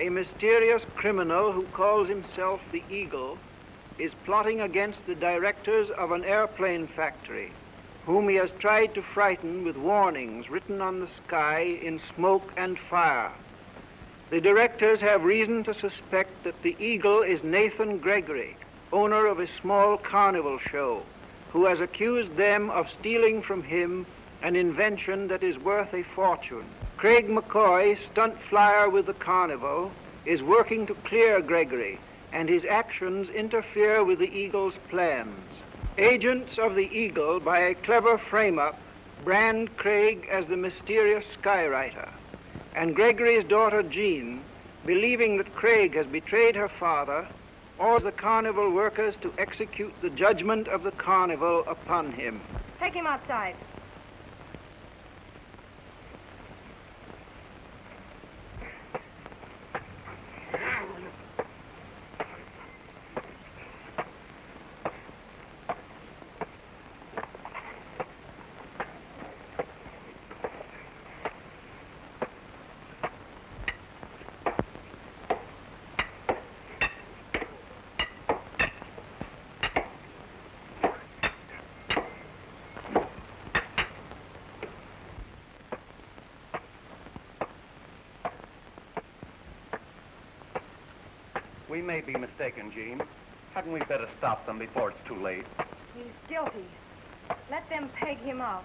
a mysterious criminal who calls himself the Eagle is plotting against the directors of an airplane factory, whom he has tried to frighten with warnings written on the sky in smoke and fire. The directors have reason to suspect that the Eagle is Nathan Gregory, owner of a small carnival show, who has accused them of stealing from him an invention that is worth a fortune. Craig McCoy, stunt flyer with the carnival, is working to clear Gregory, and his actions interfere with the Eagle's plans. Agents of the Eagle, by a clever frame-up, brand Craig as the mysterious skywriter. And Gregory's daughter Jean, believing that Craig has betrayed her father, orders the carnival workers to execute the judgment of the carnival upon him. Take him outside. We may be mistaken, Jean. Hadn't we better stop them before it's too late? He's guilty. Let them peg him off.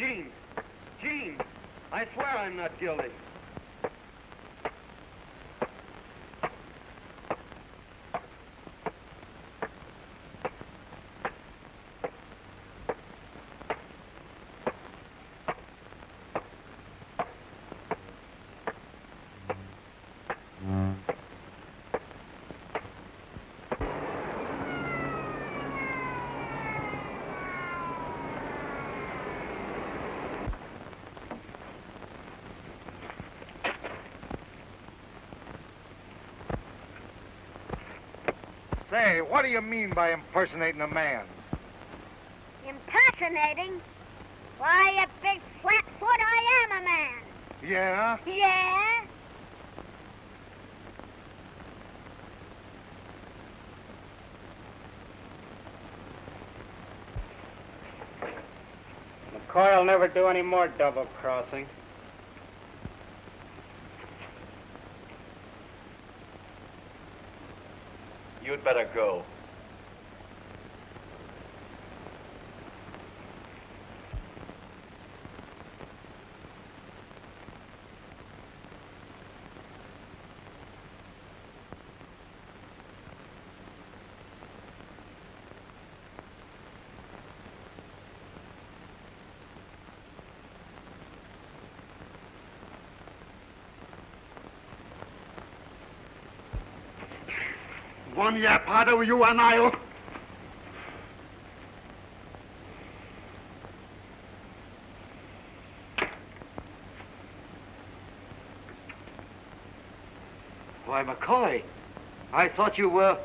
Jean! Jean! I swear I'm not guilty. Say, what do you mean by impersonating a man? Impersonating? Why, you big flatfoot, I am a man. Yeah? Yeah? McCoy'll never do any more double crossing. You'd better go. One yap of you and I'll... Oh. Why, McCoy, I thought you were...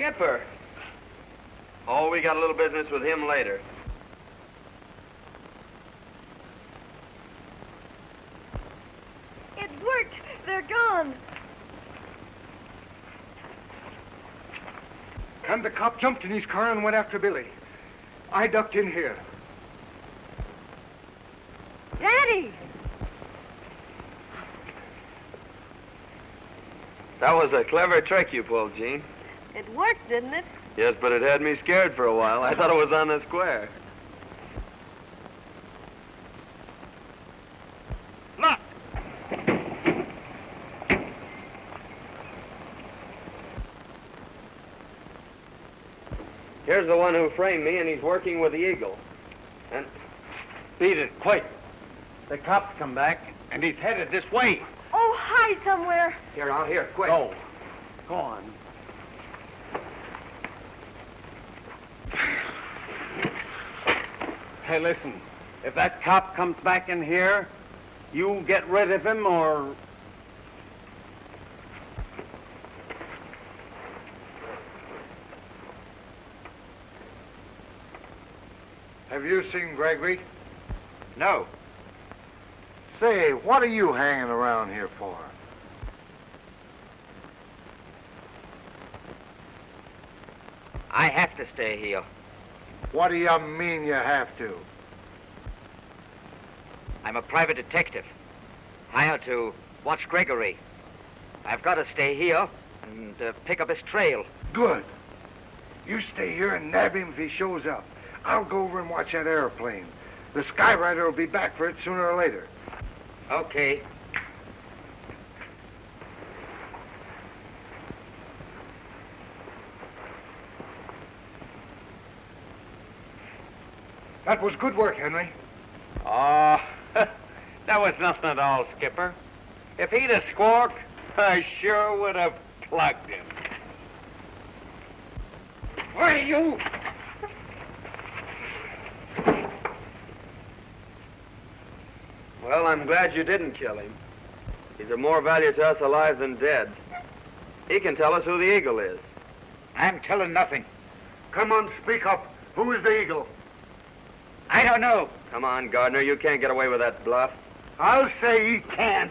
Skipper. Oh, we got a little business with him later. It worked. They're gone. And the cop jumped in his car and went after Billy. I ducked in here. Daddy! That was a clever trick you pulled, Jean. It worked, didn't it? Yes, but it had me scared for a while. I thought it was on the square. Look! Here's the one who framed me, and he's working with the Eagle. And... Beat it, quick. The cops come back, and he's headed this way. Oh, hide somewhere. Here, out here, quick. Go. Go on. Hey, listen. If that cop comes back in here, you get rid of him or Have you seen Gregory? No. Say, what are you hanging around here for? I have to stay here. What do you mean you have to? I'm a private detective, hired to watch Gregory. I've got to stay here and uh, pick up his trail. Good. You stay here and nab him if he shows up. I'll go over and watch that airplane. The Skyrider will be back for it sooner or later. Okay. That was good work, Henry. Oh, that was nothing at all, Skipper. If he'd have squawked, I sure would have plugged him. Why, you... Well, I'm glad you didn't kill him. He's of more value to us alive than dead. He can tell us who the Eagle is. I'm telling nothing. Come on, speak up. Who is the Eagle? I don't know. Come on, Gardner, you can't get away with that bluff. I'll say he can't.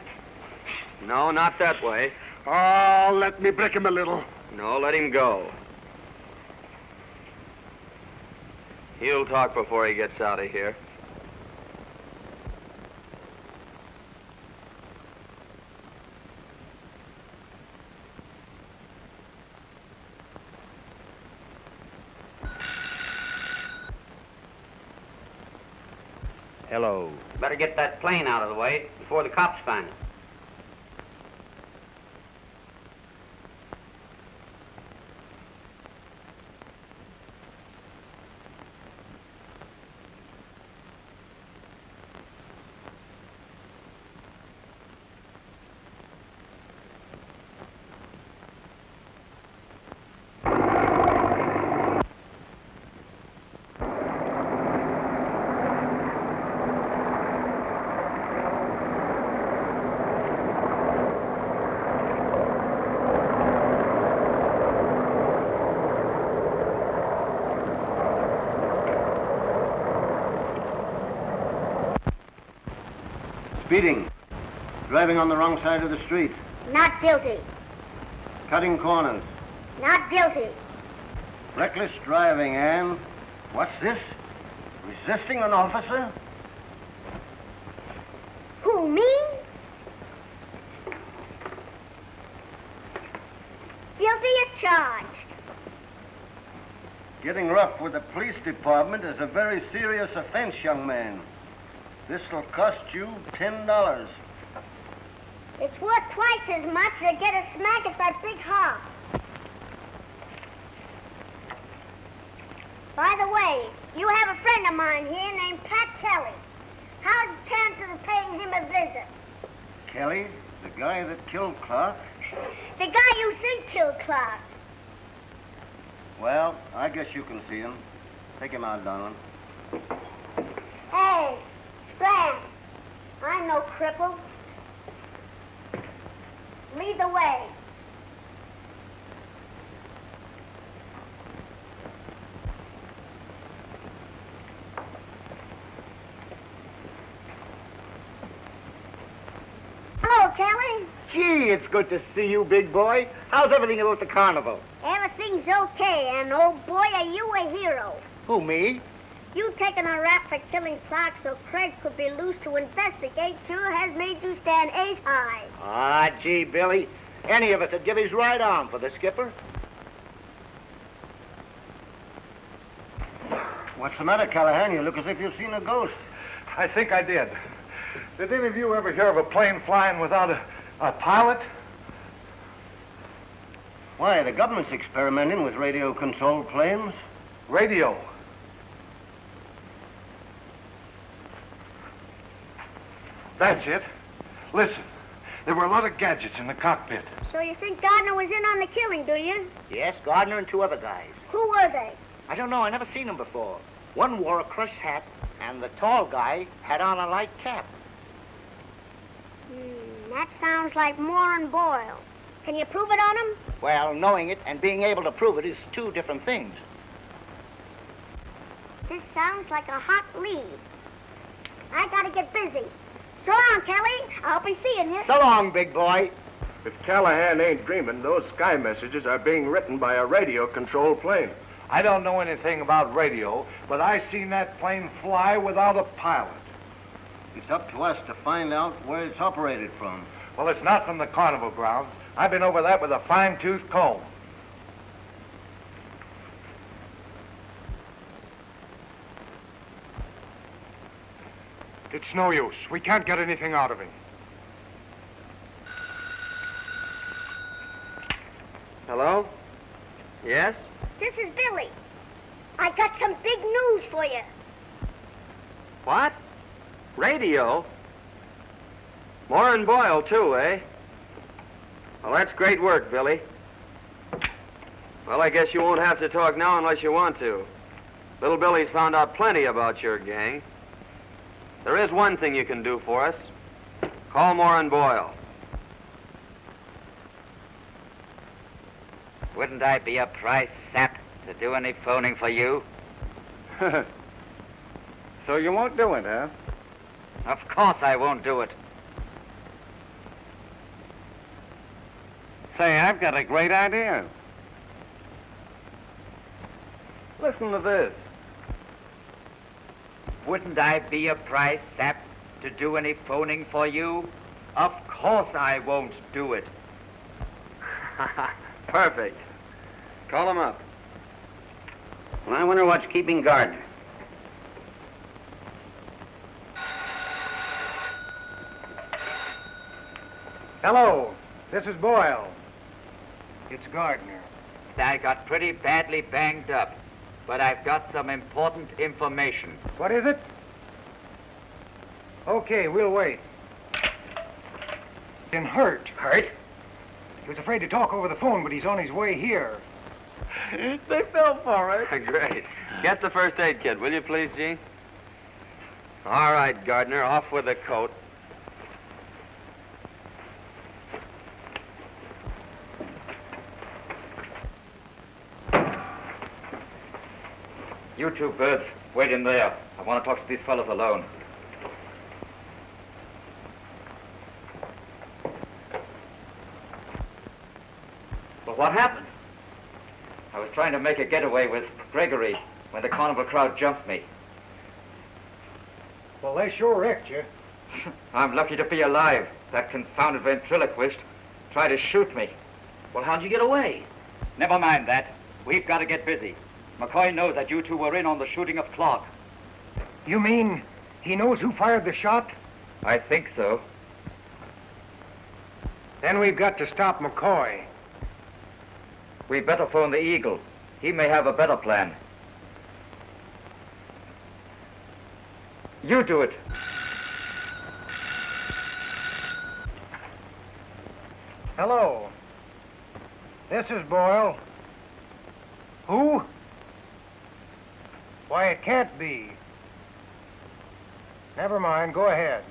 No, not that way. Oh, let me break him a little. No, let him go. He'll talk before he gets out of here. Hello. Better get that plane out of the way before the cops find it. Speeding. Driving on the wrong side of the street. Not guilty. Cutting corners. Not guilty. Reckless driving, Anne. What's this? Resisting an officer? Who, me? Guilty as charged. Getting rough with the police department is a very serious offense, young man. This'll cost you ten dollars. It's worth twice as much to get a smack at that big hog. By the way, you have a friend of mine here named Pat Kelly. How's the chances of paying him a visit? Kelly, the guy that killed Clark? The guy you think killed Clark. Well, I guess you can see him. Take him out, Donald. Hey, Slam, I'm no cripple. Lead the way. Hello, Kelly. Gee, it's good to see you, big boy. How's everything about the carnival? Everything's okay, and old boy, are you a hero? Who, me? You taking a rap for killing Clark so Craig could be loose to investigate sure has made you stand eight high. Ah, gee, Billy. Any of us would give his right arm for the skipper. What's the matter, Callahan? You look as if you've seen a ghost. I think I did. Did any of you ever hear of a plane flying without a, a pilot? Why, the government's experimenting with radio-controlled planes. Radio. That's it. Listen, there were a lot of gadgets in the cockpit. So you think Gardner was in on the killing, do you? Yes, Gardner and two other guys. Who were they? I don't know. I never seen them before. One wore a crush hat, and the tall guy had on a light cap. Hmm, that sounds like Moore and Boyle. Can you prove it on him? Well, knowing it and being able to prove it is two different things. This sounds like a hot lead. I gotta get busy. So long, Kelly. I'll be seeing you. So long, big boy. If Callahan ain't dreaming, those sky messages are being written by a radio-controlled plane. I don't know anything about radio, but I seen that plane fly without a pilot. It's up to us to find out where it's operated from. Well, it's not from the carnival grounds. I've been over that with a fine-tooth comb. It's no use. We can't get anything out of him. Hello? Yes? This is Billy. I got some big news for you. What? Radio? Moore and Boyle, too, eh? Well, that's great work, Billy. Well, I guess you won't have to talk now unless you want to. Little Billy's found out plenty about your gang. There is one thing you can do for us. Call Moore and Boyle. Wouldn't I be a price sap to do any phoning for you? so you won't do it, huh? Of course I won't do it. Say, I've got a great idea. Listen to this. Wouldn't I be a price sap to do any phoning for you? Of course I won't do it. Perfect. Call him up. Well, I wonder what's keeping Gardner. Hello, this is Boyle. It's Gardner. I got pretty badly banged up, but I've got some important information. What is it? Okay, we'll wait. Been hurt. Hurt? He was afraid to talk over the phone, but he's on his way here. they fell for it. Great. Get the first aid kit, will you please, Jean? All right, Gardner, off with the coat. You two birds, wait in there. I want to talk to these fellows alone. Well, what happened? I was trying to make a getaway with Gregory when the carnival crowd jumped me. Well, they sure wrecked you. I'm lucky to be alive. That confounded ventriloquist tried to shoot me. Well, how'd you get away? Never mind that. We've got to get busy. McCoy knows that you two were in on the shooting of Clark. You mean he knows who fired the shot? I think so. Then we've got to stop McCoy. We better phone the Eagle. He may have a better plan. You do it. Hello. This is Boyle. Who? Why, it can't be. Never mind, go ahead.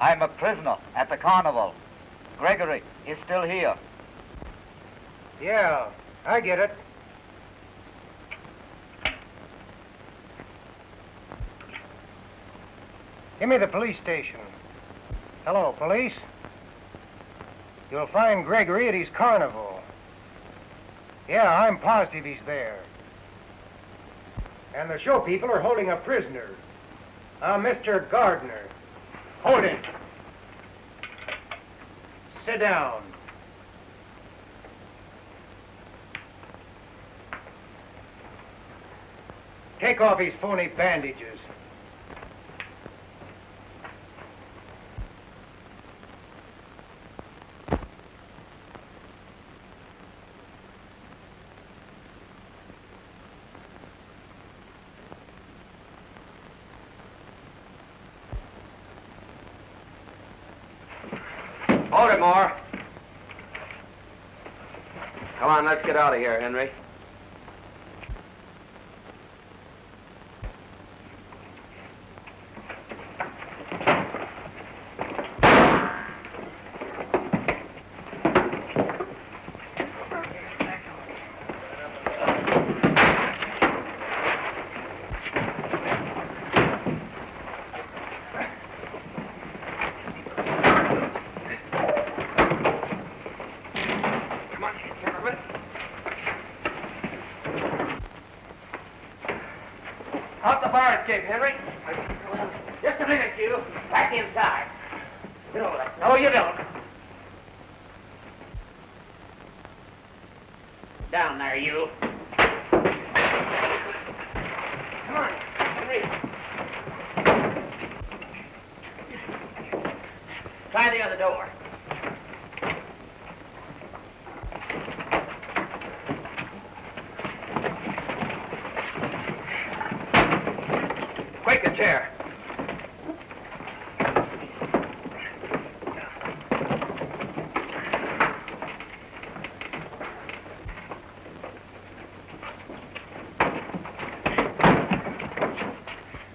I'm a prisoner at the carnival. Gregory is still here. Yeah, I get it. Give me the police station. Hello, police. You'll find Gregory at his carnival. Yeah, I'm positive he's there. And the show people are holding a prisoner. A Mr. Gardner. Hold him. Sit down. Take off his phony bandages. it, Moore. Come on, let's get out of here, Henry. Out the fire escape, Henry. Just a minute, you. Back inside. No, you don't. Down there, you. Come on, Henry. Try the other door. A chair.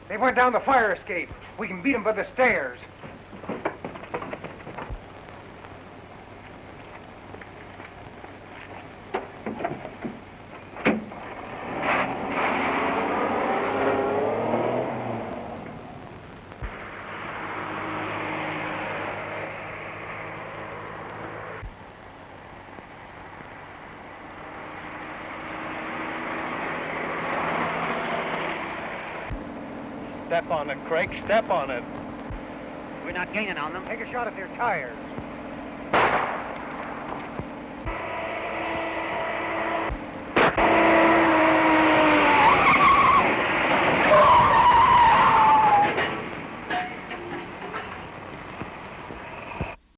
They went down the fire escape. We can beat them by the stairs. Step on it, Craig. Step on it. We're not gaining on them. Take a shot at their tires.